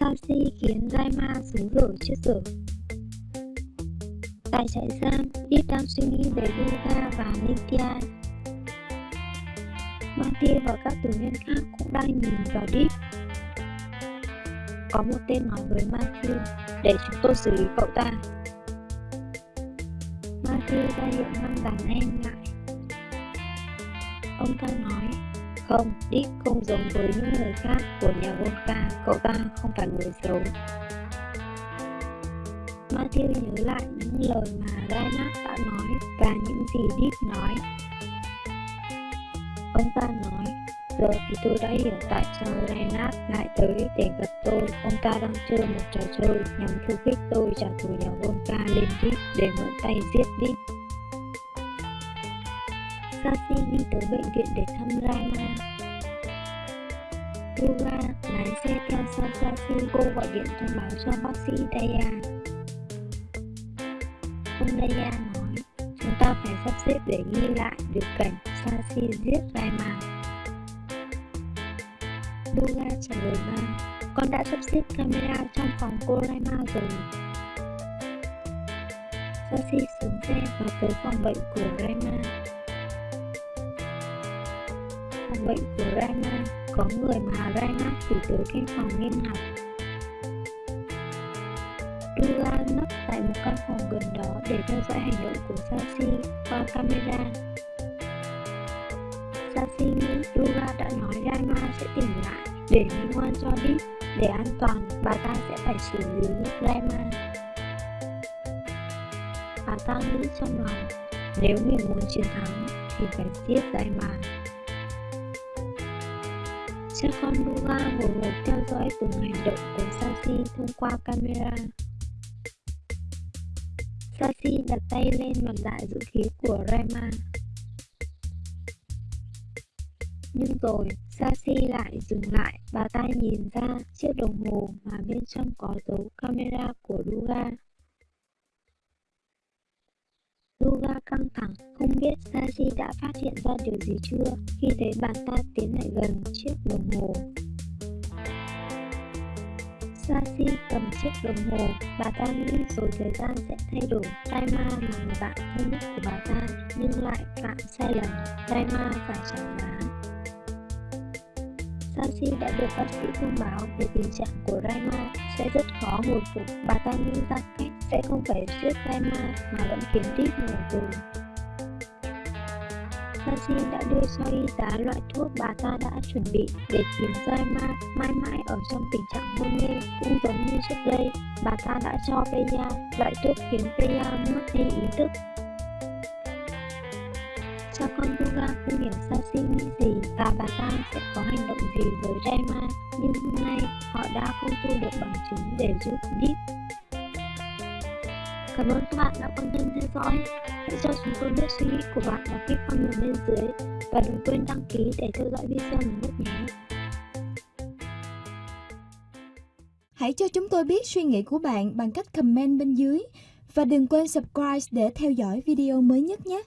Sashi khiến Raima xuống rửa trước cửa. Tại trại giam, Deep đang suy nghĩ về Yuga và Nitya. Matthew và các tù nhân khác cũng đang nhìn vào Deep. Có một tên nói với Matthew, để chúng tôi xử lý cậu ta. Matthew ra hiệu ngăn đàn em lại. Ông ta nói, không, Dick không giống với những người khác của nhà Volca, cậu ta không phải người xấu. Matthew nhớ lại những lời mà Reinhardt đã nói và những gì Dick nói. Ông ta nói, giờ thì tôi đã hiểu tại sao Reinhardt lại tới để gặp tôi. Ông ta đang chơi một trò chơi nhằm khiêu khích tôi trả thù nhà Volca lên Dick để mượn tay giết Dick. Sasi đi tới bệnh viện để thăm Rama. Yuga lái xe theo sau Sasi. cô gọi điện thông báo cho bác sĩ Daya. Ông Daya nói, chúng ta phải sắp xếp để ghi lại được cảnh Sasi giết Rama. Yuga trả lời ba, con đã sắp xếp camera trong phòng cô Rama rồi. Sasi xuống xe và tới phòng bệnh của Rama phòng bệnh của Rana có người mà Rana chỉ tới căn phòng nghiêm ngặt. Dura nấp tại một căn phòng gần đó để theo dõi hành động của Sashi qua camera. Sashi nghĩ Dura đã nói Rana sẽ tỉnh lại để minh ngoan cho Deep. Để an toàn, bà ta sẽ phải xử lý Rana Bà ta nghĩ trong lòng, nếu mình muốn chiến thắng thì phải giết Rama. Cha con Luga hồi hộp theo dõi từng hành động của Sashi thông qua camera. Sashi đặt tay lên mặt nạ dự khí của Rema. Nhưng rồi, Sashi lại dừng lại, bà ta nhìn ra chiếc đồng hồ mà bên trong có dấu camera của Duga. Luga căng thẳng, không biết Saji đã phát hiện ra điều gì chưa khi thấy bà ta tiến lại gần chiếc đồng hồ. Sashi cầm chiếc đồng hồ, bà ta nghĩ rồi thời gian sẽ thay đổi. Daima là người bạn thân nhất của bà ta, nhưng lại phạm sai lầm. Daima phải trả giá. Sashi đã được bác sĩ thông báo về tình trạng của Daima sẽ rất khó hồi phục. Bà ta nghĩ ra cách sẽ không phải giết Daima mà vẫn kiếm tiếp ngủ tù. Sashi đã đưa cho y tá loại thuốc bà ta đã chuẩn bị để khiến Daima mãi mãi ở trong tình trạng hôn mê cũng giống như trước đây. Bà ta đã cho Peya loại thuốc khiến Peya mất đi ý thức. Cha con Duga không hiểu Sashi nghĩ gì và bà ta sẽ có hành động gì với Daima nhưng hôm nay họ đã không thu được bằng chứng để giúp Deep. Cảm ơn các bạn đã quan tâm theo dõi. Hãy cho chúng tôi biết suy nghĩ của bạn bằng cách comment bên dưới và đừng quên đăng ký để theo dõi video mới nhất nhé. Hãy cho chúng tôi biết suy nghĩ của bạn bằng cách comment bên dưới và đừng quên subscribe để theo dõi video mới nhất nhé.